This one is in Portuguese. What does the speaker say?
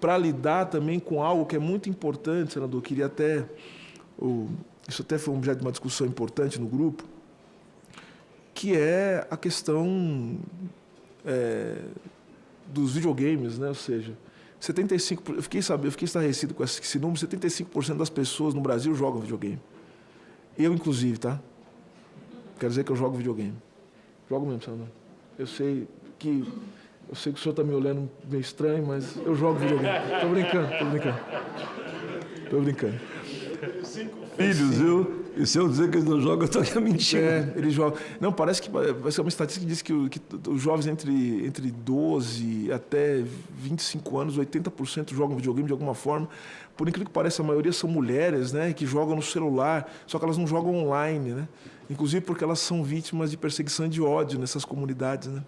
para lidar também com algo que é muito importante, senador. Queria até. isso até foi um objeto de uma discussão importante no grupo, que é a questão é, dos videogames, né? ou seja, 75%, eu fiquei, sabe, eu fiquei estarrecido com esse número, 75% das pessoas no Brasil jogam videogame. Eu, inclusive, tá? Quer dizer que eu jogo videogame. Jogo mesmo, senador. Eu sei que eu sei que o senhor está me olhando meio estranho, mas eu jogo videogame. Estou brincando, estou brincando. Estou brincando. Cinco filhos, viu? E se eu dizer que eles não jogam, eu estou mentindo. É, eles jogam. Não, parece que vai ser uma estatística que diz que, que os jovens entre, entre 12 até 25 anos, 80% jogam videogame de alguma forma. Por incrível que pareça, a maioria são mulheres, né, que jogam no celular, só que elas não jogam online, né? Inclusive porque elas são vítimas de perseguição e de ódio nessas comunidades, né?